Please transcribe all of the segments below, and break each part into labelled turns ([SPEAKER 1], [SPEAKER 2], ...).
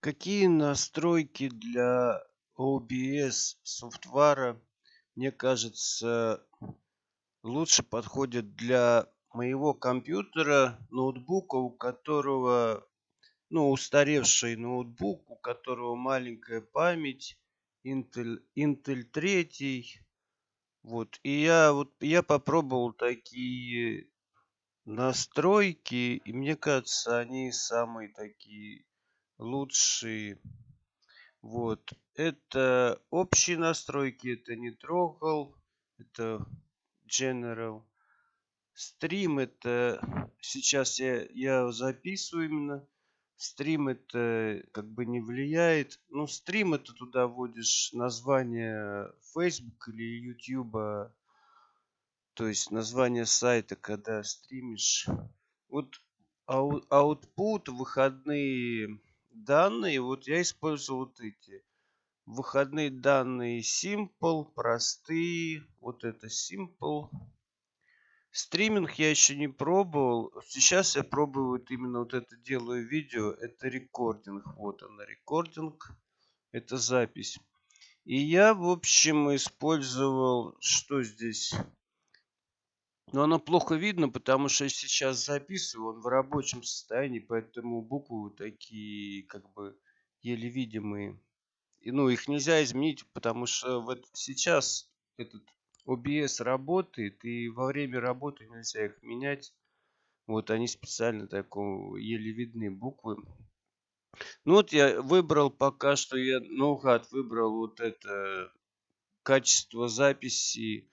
[SPEAKER 1] Какие настройки для OBS софтвара, мне кажется, лучше подходят для моего компьютера, ноутбука, у которого, ну, устаревший ноутбук, у которого маленькая память, Intel, Intel 3. Вот, и я вот я попробовал такие настройки, и мне кажется, они самые такие лучшие. Вот. Это общие настройки, это не трогал, это General. Стрим это сейчас я, я записываю именно. Стрим это как бы не влияет. Ну, стрим это туда вводишь название Facebook или YouTube. То есть название сайта, когда стримишь. Вот output, выходные данные, вот я использую вот эти. Выходные данные simple, простые. Вот это simple. Стриминг я еще не пробовал. Сейчас я пробую вот именно вот это делаю видео. Это рекординг. Вот она, рекординг. Это запись. И я, в общем, использовал, что здесь? Но оно плохо видно, потому что я сейчас записываю, он в рабочем состоянии, поэтому буквы такие, как бы, еле видимые. И, ну, их нельзя изменить, потому что вот сейчас этот OBS работает, и во время работы нельзя их менять. Вот они специально такого еле видны буквы. Ну вот я выбрал пока что, я наугад выбрал вот это качество записи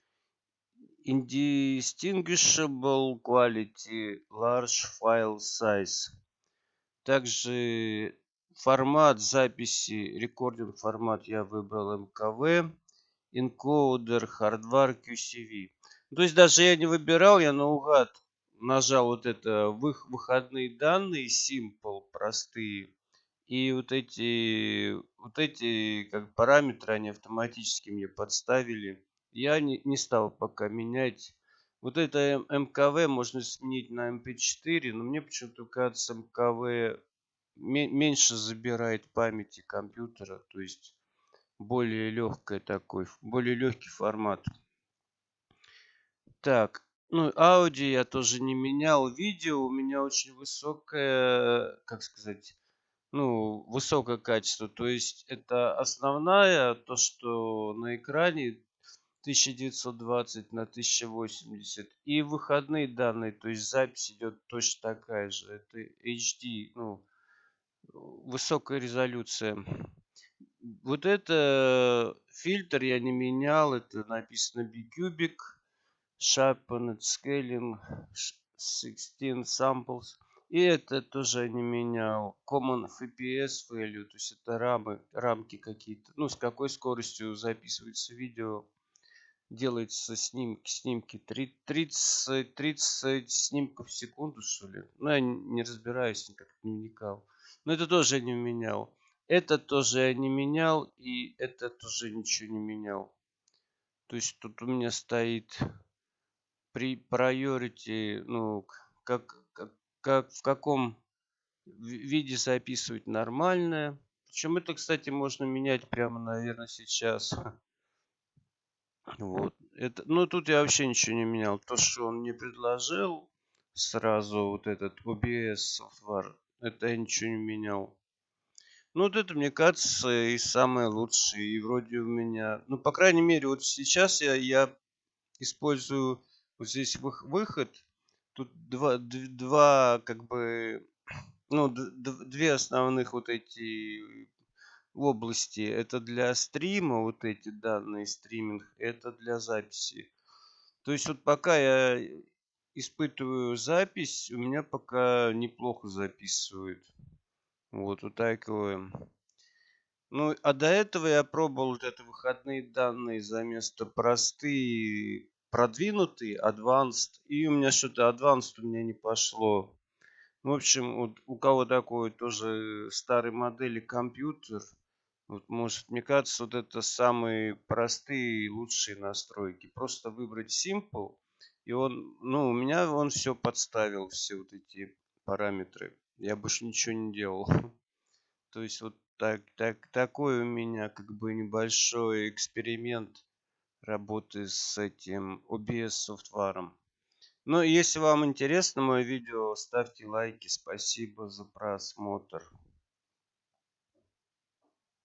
[SPEAKER 1] Indistinguishable Quality Large File Size. Также формат записи, рекординг формат я выбрал МКВ. Encoder Hardware QCV. То есть даже я не выбирал, я наугад нажал вот это выходные данные, simple, простые. И вот эти, вот эти как параметры, они автоматически мне подставили я не, не стал пока менять. Вот это МКВ можно сменить на MP4, но мне почему-то кажется МКВ меньше забирает памяти компьютера, то есть более легкий такой, более легкий формат. Так, ну аудио я тоже не менял. Видео у меня очень высокое, как сказать, ну, высокое качество. То есть это основная, то, что на экране 1920 на 1080 и выходные данные то есть запись идет точно такая же. Это HD ну высокая резолюция. Вот это фильтр я не менял это написано bcubic sharpened scaling 16 samples. И это тоже не менял. Common fps value то есть это рамы рамки какие-то. Ну с какой скоростью записывается видео делается снимки, снимки 30, 30 снимков в секунду, что ли. Ну, я не разбираюсь, никак не вникал. Но это тоже не менял. Это тоже я не менял, и это тоже ничего не менял. То есть тут у меня стоит при priority, ну, как, как, как в каком виде записывать нормальное. Причем это, кстати, можно менять прямо, наверное, сейчас. Вот. Это, ну, тут я вообще ничего не менял. То, что он мне предложил сразу, вот этот OBS софтвар, это я ничего не менял. Ну, вот это, мне кажется, и самое лучшее. И вроде у меня... Ну, по крайней мере, вот сейчас я, я использую вот здесь выход. Тут два, два как бы... Ну, две основных вот эти области. Это для стрима, вот эти данные стриминг, это для записи. То есть вот пока я испытываю запись, у меня пока неплохо записывает. Вот, такое. Ну, а до этого я пробовал вот это выходные данные за место простые, продвинутые, advanced. И у меня что-то advanced у меня не пошло. В общем, вот у кого такой тоже старой модели компьютер, вот, может, мне кажется, вот это самые простые и лучшие настройки. Просто выбрать Simple, и он, ну, у меня он все подставил, все вот эти параметры. Я больше ничего не делал. То есть вот так, так, такой у меня как бы небольшой эксперимент работы с этим OBS софтваром. Ну, если вам интересно мое видео, ставьте лайки. Спасибо за просмотр.